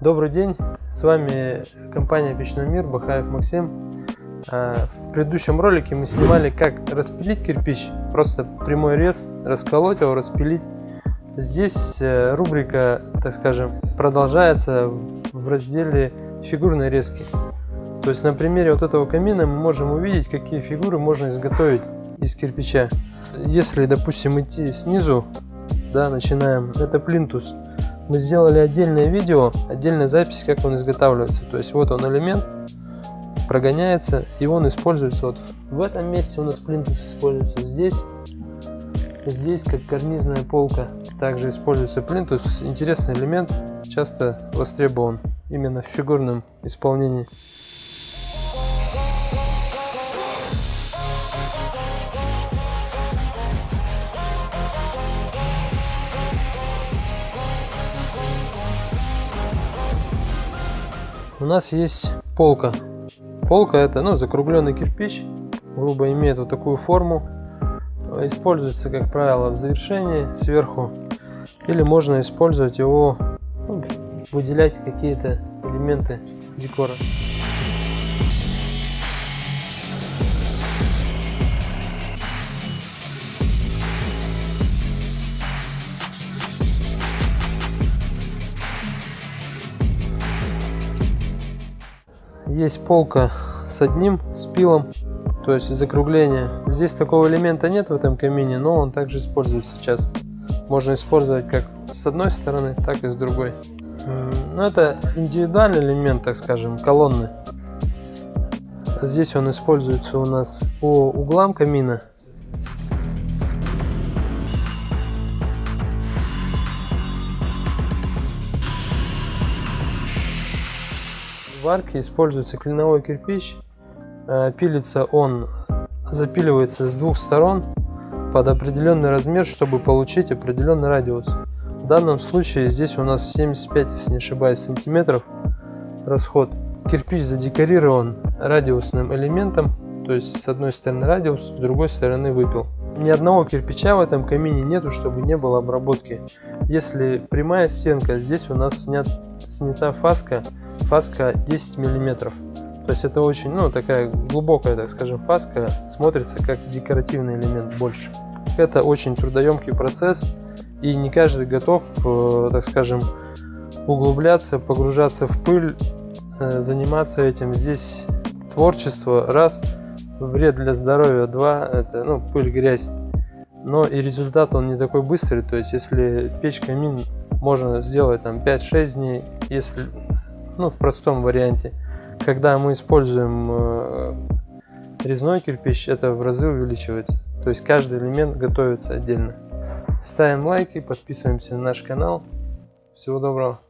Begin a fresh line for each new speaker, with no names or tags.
Добрый день, с вами компания Печной мир, Бахаев Максим. А, в предыдущем ролике мы снимали, как распилить кирпич, просто прямой рез, расколоть его, распилить. Здесь э, рубрика, так скажем, продолжается в разделе фигурной резки. То есть на примере вот этого камина мы можем увидеть, какие фигуры можно изготовить из кирпича. Если, допустим, идти снизу, да, начинаем, это плинтус. Мы сделали отдельное видео, отдельная запись, как он изготавливается. То есть вот он элемент, прогоняется, и он используется вот в этом месте у нас плинтус используется здесь. Здесь как карнизная полка также используется плинтус. Интересный элемент, часто востребован именно в фигурном исполнении. У нас есть полка. Полка это ну, закругленный кирпич, грубо имеет вот такую форму. Используется, как правило, в завершении сверху. Или можно использовать его, ну, выделять какие-то элементы декора. Есть полка с одним спилом, то есть закругление. Здесь такого элемента нет в этом камине, но он также используется часто. Можно использовать как с одной стороны, так и с другой. Но это индивидуальный элемент, так скажем, колонны. Здесь он используется у нас по углам камина В арке используется клиновой кирпич. Э, пилится он, запиливается с двух сторон под определенный размер, чтобы получить определенный радиус. В данном случае здесь у нас 75, если не ошибаюсь, сантиметров расход. Кирпич задекорирован радиусным элементом, то есть с одной стороны радиус, с другой стороны выпил. Ни одного кирпича в этом камине нету, чтобы не было обработки. Если прямая стенка, здесь у нас снят, снята фаска фаска 10 миллиметров. То есть это очень, ну, такая глубокая, так скажем, фаска, смотрится как декоративный элемент больше. Это очень трудоемкий процесс, и не каждый готов, э, так скажем, углубляться, погружаться в пыль, э, заниматься этим. Здесь творчество, раз, вред для здоровья, два, это, ну, пыль, грязь. Но и результат он не такой быстрый, то есть если печь камин можно сделать там 5-6 дней, если ну, в простом варианте. Когда мы используем э, резной кирпич, это в разы увеличивается. То есть каждый элемент готовится отдельно. Ставим лайки, подписываемся на наш канал. Всего доброго.